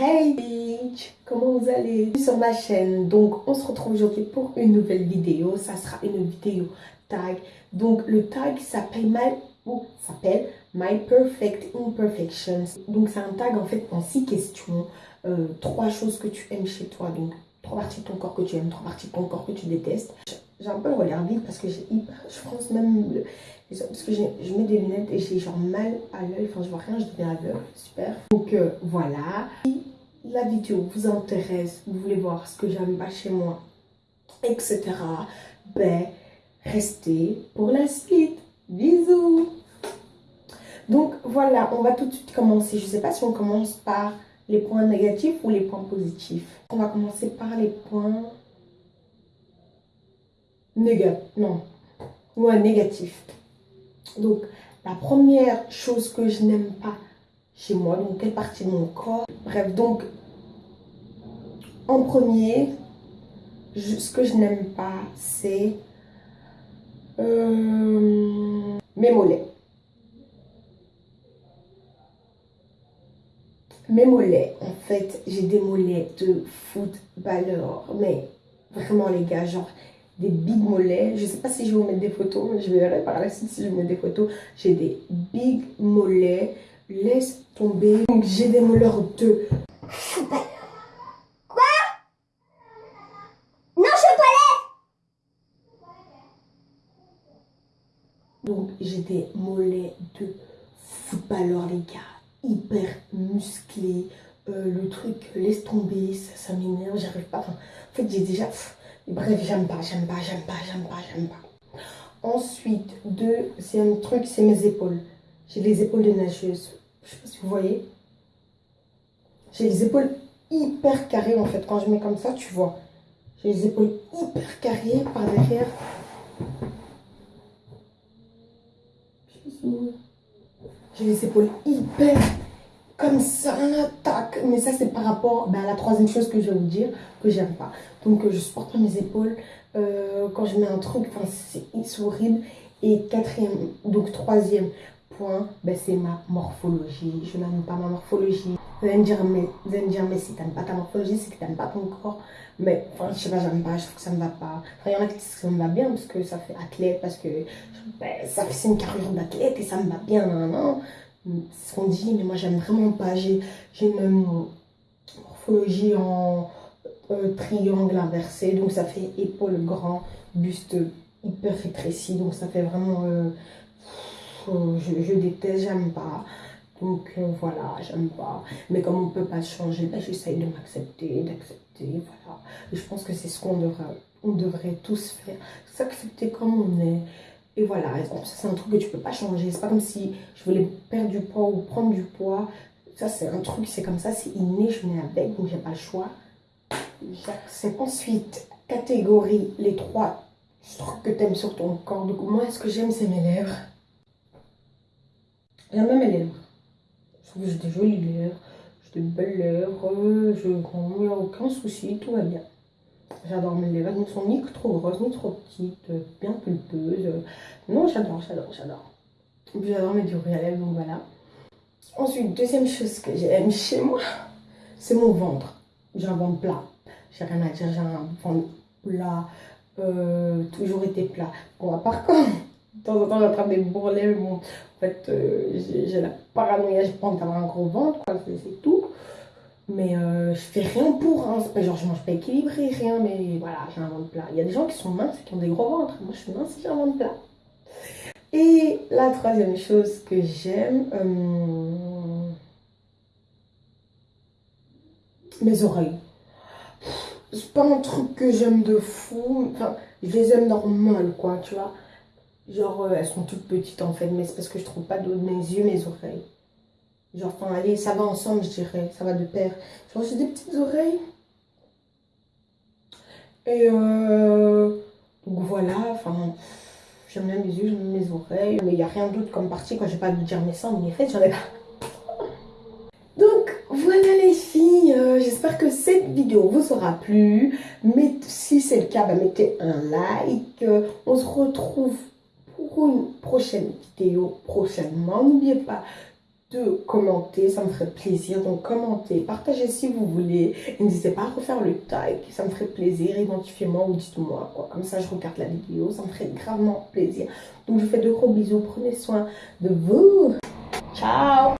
Hey bitch, comment vous allez? Sur ma chaîne Donc on se retrouve aujourd'hui pour une nouvelle vidéo. Ça sera une vidéo tag. Donc le tag s'appelle My, s'appelle My Perfect Imperfections. Donc c'est un tag en fait en six questions. Euh, trois choses que tu aimes chez toi. Donc trois parties de ton corps que tu aimes, trois parties de ton corps que tu détestes. J'ai un peu le regard vide parce que je pense même, parce que je mets des lunettes et j'ai genre mal à l'œil, enfin je vois rien, je deviens aveugle, super. Donc euh, voilà. Si la vidéo vous intéresse, vous voulez voir ce que j'aime pas chez moi, etc. Ben, restez pour la suite. Bisous Donc voilà, on va tout de suite commencer. Je sais pas si on commence par les points négatifs ou les points positifs. On va commencer par les points négatifs. Non. Ouais, négatifs. Donc, la première chose que je n'aime pas chez moi, donc quelle partie de mon corps? Bref, donc, en premier, ce que je n'aime pas, c'est euh, mes mollets. Mes mollets, en fait, j'ai des mollets de footballeur. Mais vraiment, les gars, genre des big mollets. Je sais pas si je vais vous mettre des photos, mais je verrai par la suite si je vous mets des photos. J'ai des big mollets. Laisse tomber. Donc, j'ai des mollets de. Quoi? Non, je Donc, j'ai des mollets de footballeur, les gars hyper musclé. Euh, le truc, laisse tomber, ça, ça m'énerve, j'arrive pas. en fait, j'ai déjà. Bref, j'aime pas, j'aime pas, j'aime pas, j'aime pas, j'aime pas. Ensuite, deuxième truc, c'est mes épaules. J'ai les épaules de nageuse. Je sais pas si vous voyez. J'ai les épaules hyper carrées en fait. Quand je mets comme ça, tu vois. J'ai les épaules hyper carrées par derrière. J'ai les épaules hyper comme ça, attaque. Mais ça, c'est par rapport ben, à la troisième chose que je vais vous dire, que j'aime pas. Donc, euh, je supporte pas mes épaules. Euh, quand je mets un truc, c'est horrible. Et quatrième, donc troisième point, ben, c'est ma morphologie. Je n'aime pas ma morphologie. Vous allez me dire, mais, vous allez me mais si t'aimes pas ta morphologie, c'est que t'aimes pas ton corps. Mais enfin, je sais pas, j'aime pas, je trouve que ça me va pas. Enfin, il y en a qui disent que ça me va bien parce que ça fait athlète, parce que ben, ça fait une carrière d'athlète et ça me va bien. Non, non. Ce qu'on dit, mais moi j'aime vraiment pas. J'ai une morphologie en euh, triangle inversé, donc ça fait épaule grand, buste hyper rétréci, donc ça fait vraiment. Euh, je, je, déteste, j'aime pas. Donc euh, voilà, j'aime pas. Mais comme on peut pas changer, ben, j'essaye de m'accepter, d'accepter, voilà. Je pense que c'est ce qu'on devrait, on devrait tous faire. S'accepter comme on est. Et voilà, c'est un truc que tu peux pas changer. C'est pas comme si je voulais perdre du poids ou prendre du poids. Ça, c'est un truc, c'est comme ça, c'est inné, je venais avec, donc j'ai pas le choix. J'accepte. Ensuite, catégorie, les trois trucs que tu aimes sur ton corps. Donc, moi, ce que j'aime, c'est mes lèvres. J'aime même mes lèvres. Je trouve que j'ai des jolies lèvres, j'ai des belles lèvres, je n'ai aucun souci, tout va bien. J'adore mes lèvres, elles ne sont ni trop grosses, ni trop petites, bien pulpeuses. Non, j'adore, j'adore, j'adore. J'adore mes durées à lèvres, donc voilà. Ensuite, deuxième chose que j'aime chez moi, c'est mon ventre. J'ai un ventre plat. J'ai rien à dire, j'ai un ventre plat, euh, toujours été plat. Bon, à part quand, de temps en temps, j'attrape des bourrelets, bon, en fait, euh, j'ai la paranoïa, je pense d'avoir un gros ventre, quoi, c'est tout. Mais euh, je fais rien pour, hein. genre je mange pas équilibré, rien, mais voilà, j'ai un ventre plat. Il y a des gens qui sont minces et qui ont des gros ventres. Moi, je suis mince j'ai un ventre plat. Et la troisième chose que j'aime, euh, mes oreilles. C'est pas un truc que j'aime de fou. Enfin, je les aime normal, quoi, tu vois. Genre, euh, elles sont toutes petites en fait, mais c'est parce que je trouve pas de mes yeux, mes oreilles. Genre, enfin, allez, ça va ensemble, je dirais. Ça va de pair. Genre, j'ai des petites oreilles. Et euh, donc voilà, enfin, j'aime bien mes yeux, j'aime mes oreilles. Mais il n'y a rien d'autre comme partie. Quand j'ai pas de dire mes seins, en fait, j'en ai pas. Donc voilà les filles, euh, j'espère que cette vidéo vous aura plu. Mais si c'est le cas, bah, mettez un like. on se retrouve pour une prochaine vidéo prochainement. N'oubliez pas de commenter, ça me ferait plaisir. Donc commentez, partagez si vous voulez. N'hésitez pas à refaire le tag, ça me ferait plaisir. Identifiez-moi ou dites-moi quoi. Comme ça je regarde la vidéo, ça me ferait gravement plaisir. Donc je vous fais de gros bisous, prenez soin de vous. Ciao